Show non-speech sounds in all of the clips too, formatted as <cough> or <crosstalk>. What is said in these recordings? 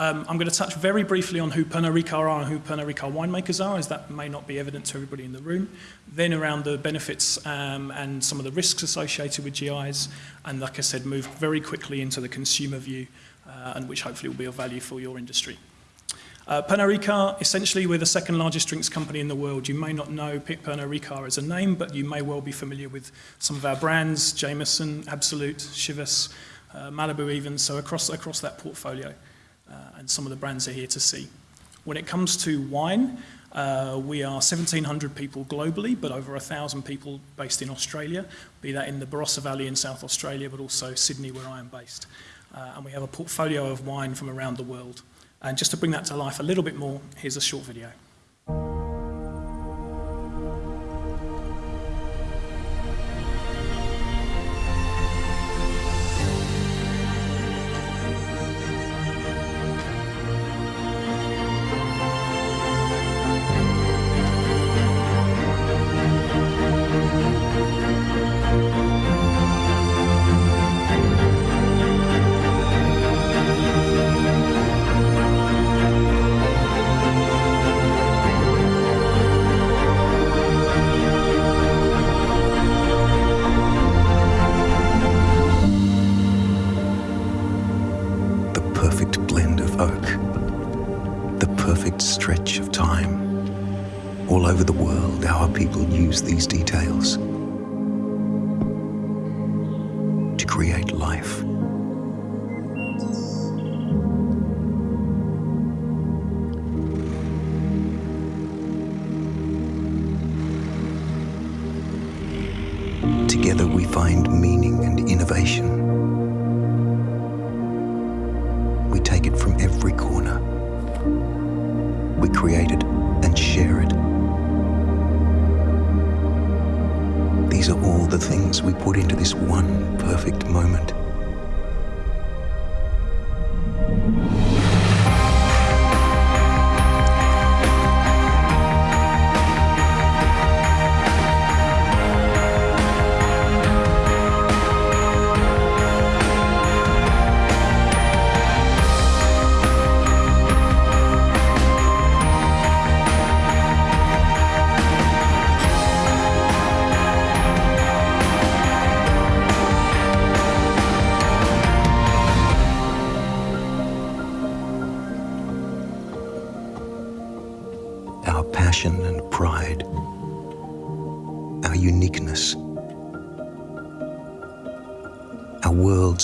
Um, I'm going to touch very briefly on who Pernod Ricard are and who Pernod Ricard winemakers are, as that may not be evident to everybody in the room. Then around the benefits um, and some of the risks associated with GIs, and like I said, move very quickly into the consumer view, uh, and which hopefully will be of value for your industry. Uh, Pernod Ricard, essentially we're the second largest drinks company in the world. You may not know Pernod Ricard as a name, but you may well be familiar with some of our brands, Jameson, Absolut, Chivas, uh, Malibu even, so across, across that portfolio and some of the brands are here to see. When it comes to wine, uh, we are 1,700 people globally, but over 1,000 people based in Australia, be that in the Barossa Valley in South Australia, but also Sydney, where I am based. Uh, and we have a portfolio of wine from around the world. And just to bring that to life a little bit more, here's a short video. create life.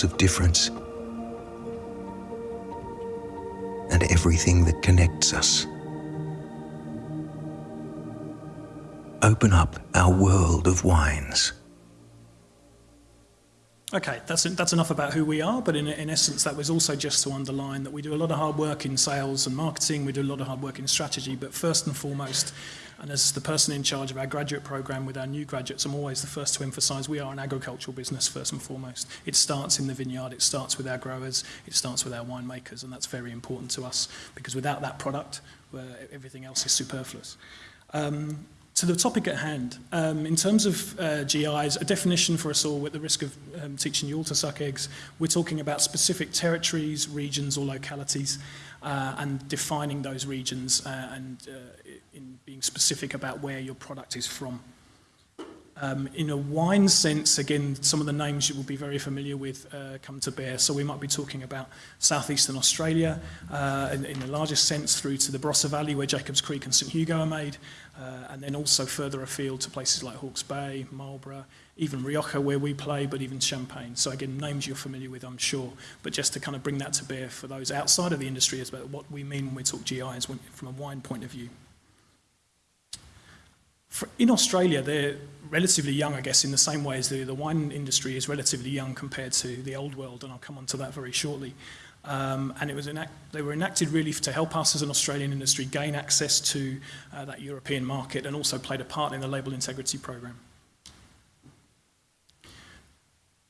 Of difference and everything that connects us. Open up our world of wines. Okay, that's, that's enough about who we are, but in, in essence, that was also just to underline that we do a lot of hard work in sales and marketing, we do a lot of hard work in strategy, but first and foremost, and as the person in charge of our graduate program with our new graduates, I'm always the first to emphasize we are an agricultural business first and foremost. It starts in the vineyard, it starts with our growers, it starts with our winemakers, and that's very important to us because without that product, everything else is superfluous. Um, to the topic at hand, um, in terms of uh, GIs, a definition for us all with the risk of um, teaching you all to suck eggs, we're talking about specific territories, regions or localities uh, and defining those regions uh, and uh, in being specific about where your product is from. Um, in a wine sense, again, some of the names you will be very familiar with uh, come to bear. So we might be talking about southeastern Australia uh, in, in the largest sense through to the Barossa Valley where Jacobs Creek and St Hugo are made, uh, and then also further afield to places like Hawke's Bay, Marlborough, even Rioja where we play, but even Champagne. So again, names you're familiar with, I'm sure, but just to kind of bring that to bear for those outside of the industry is about what we mean when we talk GIs from a wine point of view. For, in Australia, they're relatively young, I guess, in the same way as the, the wine industry is relatively young compared to the old world, and I'll come on to that very shortly. Um, and it was enact they were enacted really to help us as an Australian industry gain access to uh, that European market and also played a part in the label integrity program.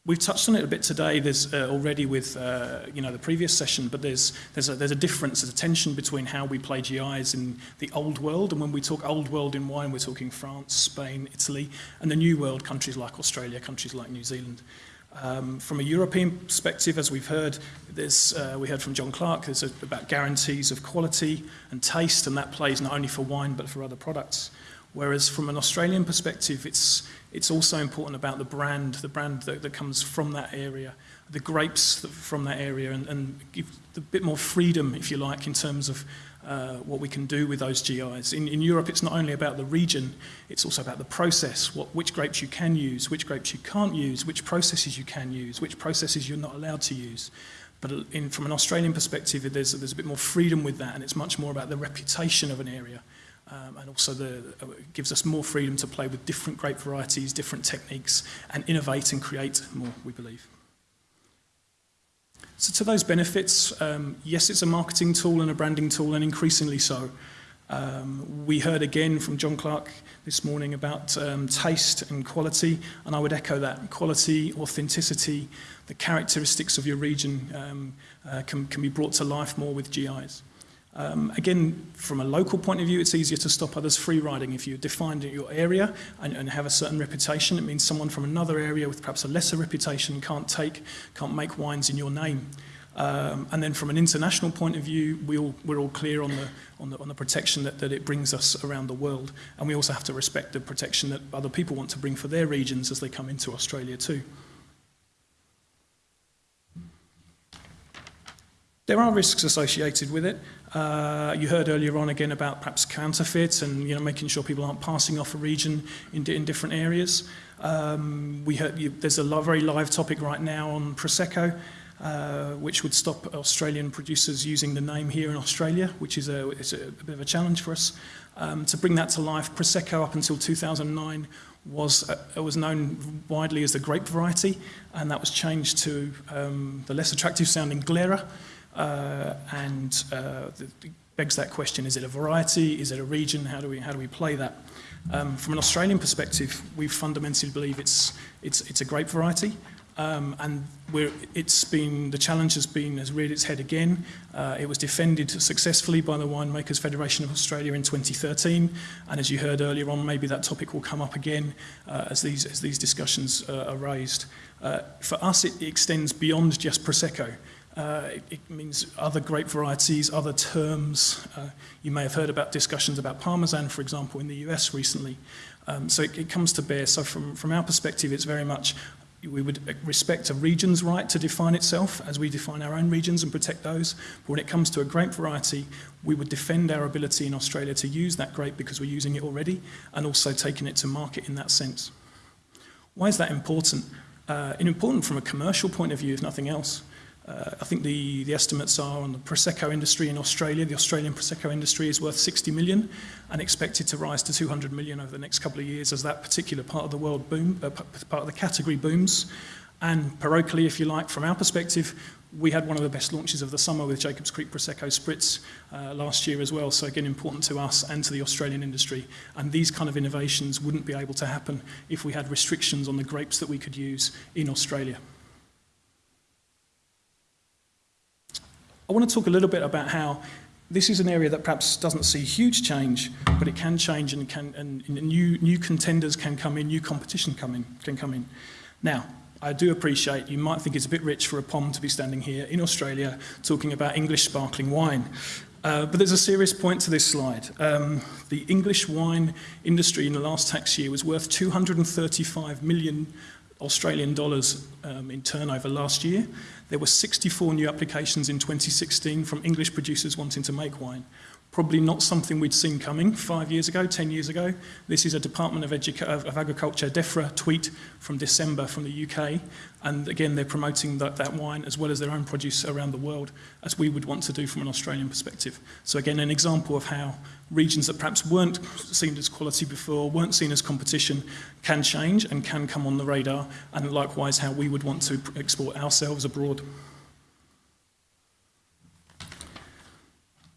We've touched on it a bit today. There's uh, already with uh, you know the previous session, but there's there's a, there's a difference, there's a tension between how we play GIs in the old world, and when we talk old world in wine, we're talking France, Spain, Italy, and the new world countries like Australia, countries like New Zealand. Um, from a European perspective, as we've heard, there's, uh, we heard from John Clark, there's a, about guarantees of quality and taste, and that plays not only for wine but for other products. Whereas from an Australian perspective, it's, it's also important about the brand, the brand that, that comes from that area, the grapes from that area, and, and give a bit more freedom, if you like, in terms of uh, what we can do with those GIs. In, in Europe, it's not only about the region, it's also about the process, what, which grapes you can use, which grapes you can't use, which processes you can use, which processes you're not allowed to use. But in, from an Australian perspective, there's, there's a bit more freedom with that, and it's much more about the reputation of an area. um, and also the, uh, gives us more freedom to play with different grape varieties, different techniques, and innovate and create more, we believe. So to those benefits, um, yes, it's a marketing tool and a branding tool, and increasingly so. Um, we heard again from John Clark this morning about um, taste and quality, and I would echo that. Quality, authenticity, the characteristics of your region um, uh, can, can be brought to life more with GIs. Um, again, from a local point of view, it's easier to stop others free riding. If you define your area and, and have a certain reputation, it means someone from another area with perhaps a lesser reputation can't take, can't make wines in your name. Um, and then from an international point of view, we all, we're all clear on the, on the, on the protection that, that it brings us around the world. And we also have to respect the protection that other people want to bring for their regions as they come into Australia too. There are risks associated with it. Uh, you heard earlier on again about perhaps counterfeit and you know making sure people aren't passing off a region in, in different areas. Um, we heard, you, there's a very live topic right now on Prosecco, uh, which would stop Australian producers using the name here in Australia, which is a, is a, a bit of a challenge for us. Um, to bring that to life, Prosecco up until 2009 was, uh, was known widely as the grape variety, and that was changed to um, the less attractive sounding Glera, and uh, the, the begs that question, is it a variety, is it a region, how do we, how do we play that? Um, from an Australian perspective, we fundamentally believe it's, it's, it's a grape variety, um, and it's been, the challenge has been, has reared its head again. Uh, it was defended successfully by the Winemakers Federation of Australia in 2013, and as you heard earlier on, maybe that topic will come up again uh, as, these, as these discussions uh, are raised. Uh, for us, it extends beyond just Prosecco. Uh, it, it, means other grape varieties, other terms. Uh, you may have heard about discussions about Parmesan, for example, in the US recently. Um, so it, it, comes to bear. So from, from our perspective, it's very much we would respect a region's right to define itself as we define our own regions and protect those. But when it comes to a grape variety, we would defend our ability in Australia to use that grape because we're using it already and also taking it to market in that sense. Why is that important? Uh, important from a commercial point of view, if nothing else. Uh, I think the, the estimates are on the Prosecco industry in Australia. The Australian Prosecco industry is worth 60 million and expected to rise to 200 million over the next couple of years as that particular part of the world boom, uh, part of the category booms. And parochially, if you like, from our perspective, we had one of the best launches of the summer with Jacobs Creek Prosecco Spritz uh, last year as well. So again, important to us and to the Australian industry. And these kind of innovations wouldn't be able to happen if we had restrictions on the grapes that we could use in Australia. I want to talk a little bit about how this is an area that perhaps doesn't see huge change, but it can change and, can, and new, new contenders can come in, new competition come in, can come in. Now, I do appreciate you might think it's a bit rich for a POM to be standing here in Australia talking about English sparkling wine. Uh, but there's a serious point to this slide. Um, the English wine industry in the last tax year was worth 235 million Australian dollars um, in turnover last year. There were 64 new applications in 2016 from English producers wanting to make wine. probably not something we'd seen coming five years ago, 10 years ago. This is a Department of, Educa of Agriculture, DEFRA, tweet from December from the UK. And again, they're promoting that, that wine as well as their own produce around the world, as we would want to do from an Australian perspective. So again, an example of how regions that perhaps weren't seen as quality before, weren't seen as competition, can change and can come on the radar, and likewise how we would want to export ourselves abroad.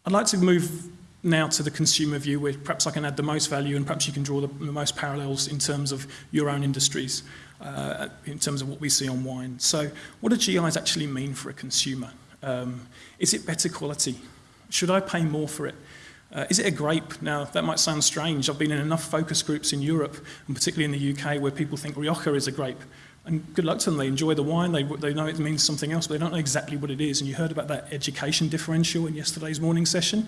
I'd like to move now to the consumer view where perhaps I can add the most value and perhaps you can draw the, the most parallels in terms of your own industries, uh, in terms of what we see on wine. So what do GIs actually mean for a consumer? Um, is it better quality? Should I pay more for it? Uh, is it a grape? Now, that might sound strange. I've been in enough focus groups in Europe, and particularly in the UK, where people think Rioja is a grape. And good luck to them. They enjoy the wine. They, they know it means something else, but they don't know exactly what it is. And you heard about that education differential in yesterday's morning session.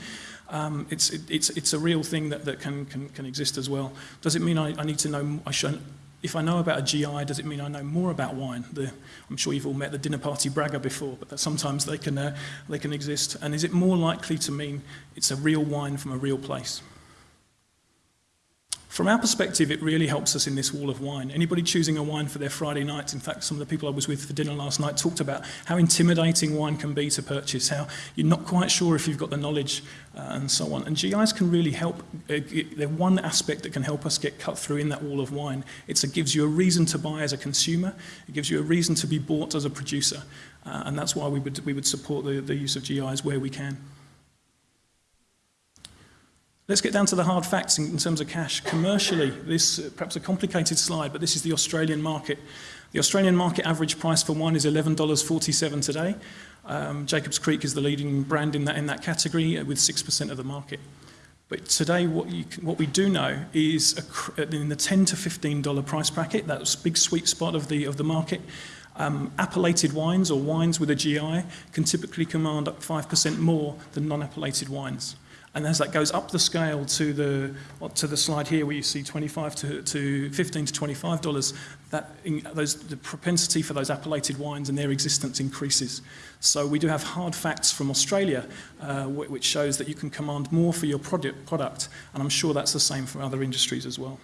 Um, it's, it, it's, it's a real thing that, that can, can, can exist as well. Does it mean I, I need to know, I should, if I know about a GI, does it mean I know more about wine? The, I'm sure you've all met the dinner party bragger before, but sometimes they can, uh, they can exist. And is it more likely to mean it's a real wine from a real place? From our perspective, it really helps us in this wall of wine. Anybody choosing a wine for their Friday night, in fact, some of the people I was with for dinner last night talked about how intimidating wine can be to purchase, how you're not quite sure if you've got the knowledge uh, and so on. And GIs can really help. Uh, they're one aspect that can help us get cut through in that wall of wine. It's, it gives you a reason to buy as a consumer. It gives you a reason to be bought as a producer. Uh, and that's why we would, we would support the, the use of GIs where we can. Let's get down to the hard facts in, in terms of cash. Commercially, this uh, perhaps a complicated slide, but this is the Australian market. The Australian market average price for wine is $11.47 today. Um, Jacobs Creek is the leading brand in that, in that category uh, with 6% of the market. But today, what, you, what we do know is a, uh, in the 10 to $15 price bracket, that's big sweet spot of the, of the market, um, appellated wines or wines with a GI can typically command up 5% more than non-appellated wines. And as that goes up the scale to the, to the slide here where you see 25 to, to 15 to $25, that in, those, the propensity for those appellated wines and their existence increases. So we do have hard facts from Australia uh, which shows that you can command more for your product, product, and I'm sure that's the same for other industries as well.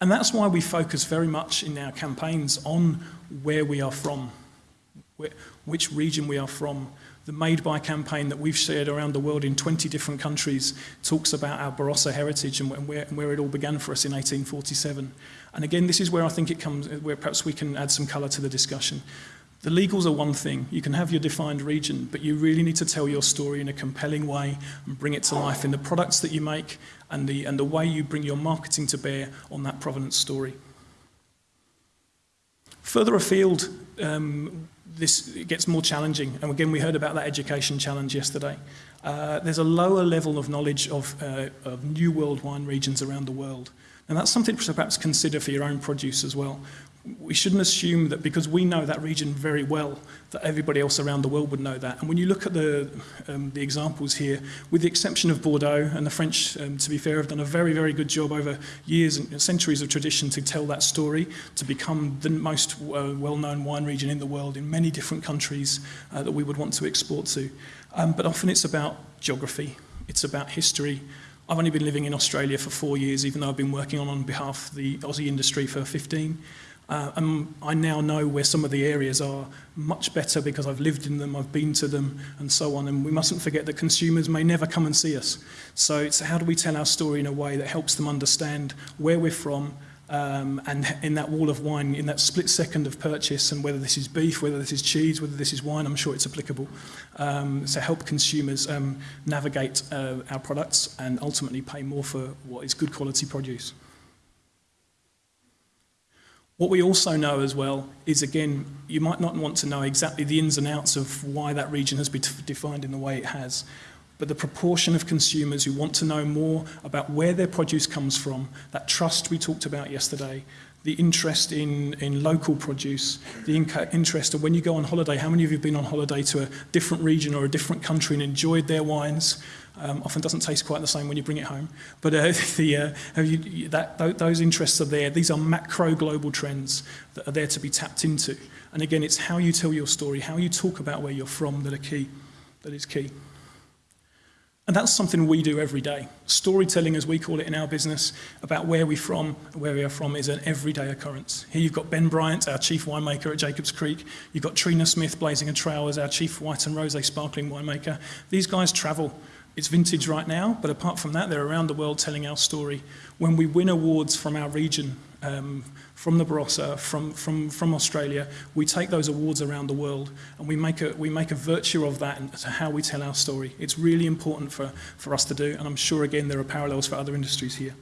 And that's why we focus very much in our campaigns on where we are from, which region we are from, The Made By campaign that we've shared around the world in 20 different countries talks about our Barossa heritage and where, and where it all began for us in 1847. And again, this is where I think it comes, where perhaps we can add some colour to the discussion. The legals are one thing. You can have your defined region, but you really need to tell your story in a compelling way and bring it to life in the products that you make and the, and the way you bring your marketing to bear on that provenance story. Further afield, um, this it gets more challenging. And again, we heard about that education challenge yesterday. Uh, there's a lower level of knowledge of, uh, of new world wine regions around the world. And that's something to perhaps consider for your own produce as well we shouldn't assume that because we know that region very well, that everybody else around the world would know that. And when you look at the, um, the examples here, with the exception of Bordeaux, and the French, um, to be fair, have done a very, very good job over years and centuries of tradition to tell that story, to become the most uh, well-known wine region in the world in many different countries uh, that we would want to export to. Um, but often it's about geography, it's about history, I've only been living in Australia for four years, even though I've been working on on behalf of the Aussie industry for 15. Uh, and I now know where some of the areas are much better because I've lived in them, I've been to them, and so on. And we mustn't forget that consumers may never come and see us. So it's how do we tell our story in a way that helps them understand where we're from, um, and in that wall of wine, in that split second of purchase, and whether this is beef, whether this is cheese, whether this is wine, I'm sure it's applicable. Um, so help consumers um, navigate uh, our products and ultimately pay more for what is good quality produce. What we also know as well is, again, you might not want to know exactly the ins and outs of why that region has been defined in the way it has, but the proportion of consumers who want to know more about where their produce comes from, that trust we talked about yesterday, the interest in, in local produce, the interest of when you go on holiday, how many of you have been on holiday to a different region or a different country and enjoyed their wines, um, often doesn't taste quite the same when you bring it home. But uh, <laughs> the, uh, you, that, th those interests are there. These are macro global trends that are there to be tapped into. And again, it's how you tell your story, how you talk about where you're from that are key, that is key. And that's something we do every day. Storytelling, as we call it in our business, about where we're from, where we are from, is an everyday occurrence. Here you've got Ben Bryant, our chief winemaker at Jacobs Creek. You've got Trina Smith, Blazing a Trail, as our chief white and rosé sparkling winemaker. These guys travel It's vintage right now, but apart from that, they're around the world telling our story. When we win awards from our region, um, from the Barossa, from, from, from Australia, we take those awards around the world and we make a, we make a virtue of that to how we tell our story. It's really important for, for us to do, and I'm sure, again, there are parallels for other industries here.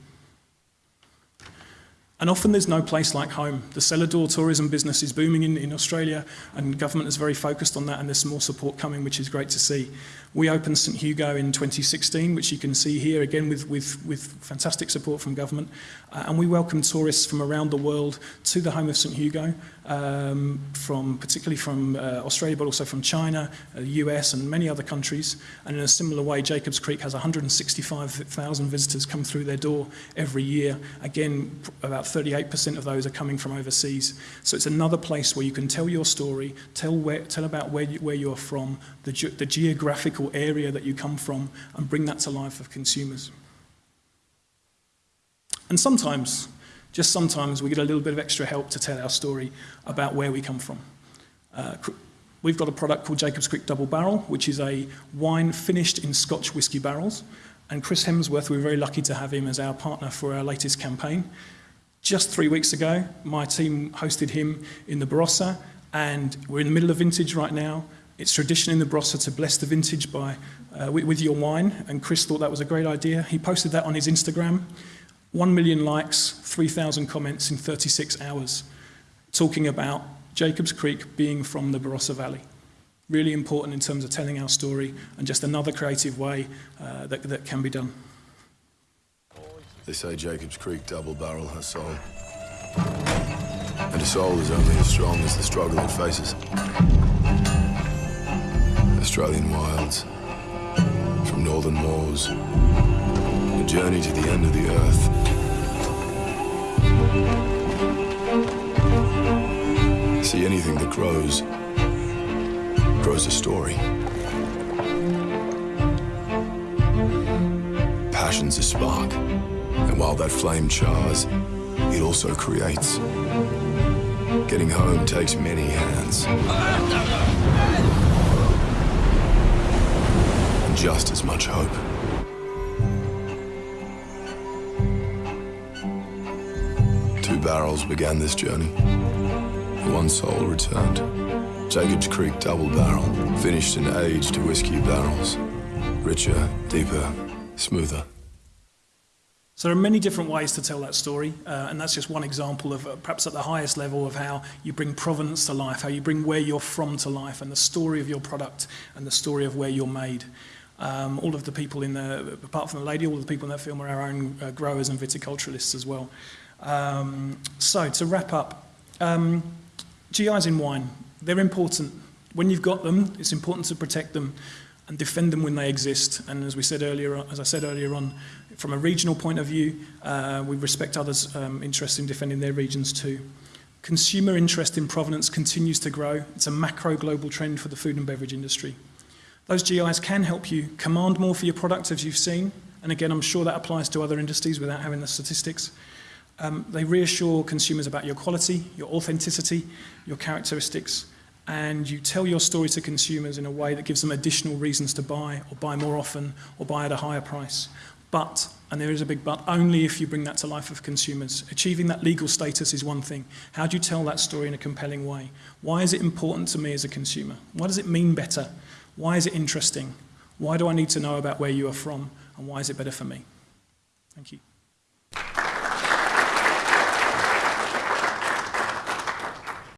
And often there's no place like home. The cellar door tourism business is booming in, in Australia and government is very focused on that and there's some more support coming, which is great to see. We opened St Hugo in 2016, which you can see here again with, with, with fantastic support from government. Uh, and we welcome tourists from around the world to the home of St Hugo um, from particularly from uh, Australia, but also from China, uh, US and many other countries. And in a similar way, Jacobs Creek has 165,000 visitors come through their door every year. Again, about 38% of those are coming from overseas. So it's another place where you can tell your story, tell, where, tell about where, you, where you're from, the, ge the geographical area that you come from, and bring that to life for consumers. And sometimes, just sometimes, we get a little bit of extra help to tell our story about where we come from. Uh, we've got a product called Jacobs Creek Double Barrel, which is a wine finished in Scotch whisky barrels. And Chris Hemsworth, we're very lucky to have him as our partner for our latest campaign. Just three weeks ago, my team hosted him in the Barossa, and we're in the middle of vintage right now. It's tradition in the Barossa to bless the vintage by, uh, with, with your wine, and Chris thought that was a great idea. He posted that on his Instagram. 1 million likes, 3,000 comments in 36 hours, talking about Jacobs Creek being from the Barossa Valley. Really important in terms of telling our story and just another creative way uh, that, that can be done. They say Jacobs Creek double barrel her soul. And a soul is only as strong as the struggle it faces. Australian wilds, from northern moors, a journey to the end of the earth. See anything that grows, grows a story. Passion's a spark, and while that flame chars, it also creates. Getting home takes many hands. And just as much hope. Barrels began this journey. One soul returned. Jacobs Creek double barrel, finished and aged to whiskey barrels. Richer, deeper, smoother. So there are many different ways to tell that story, uh, and that's just one example of uh, perhaps at the highest level of how you bring provenance to life, how you bring where you're from to life, and the story of your product and the story of where you're made. Um, all of the people in the, apart from the lady, all of the people in that film are our own uh, growers and viticulturalists as well. Um, so to wrap up, um, GIs in wine, they're important. When you've got them, it's important to protect them and defend them when they exist. And as we said earlier, as I said earlier on, from a regional point of view, uh, we respect others' um, interest in defending their regions too. Consumer interest in provenance continues to grow. It's a macro global trend for the food and beverage industry. Those GIs can help you command more for your product, as you've seen. And again, I'm sure that applies to other industries without having the statistics. Um, they reassure consumers about your quality, your authenticity, your characteristics, and you tell your story to consumers in a way that gives them additional reasons to buy or buy more often or buy at a higher price. But, and there is a big but, only if you bring that to life of consumers. Achieving that legal status is one thing. How do you tell that story in a compelling way? Why is it important to me as a consumer? Why does it mean better? Why is it interesting? Why do I need to know about where you are from? And why is it better for me? Thank you.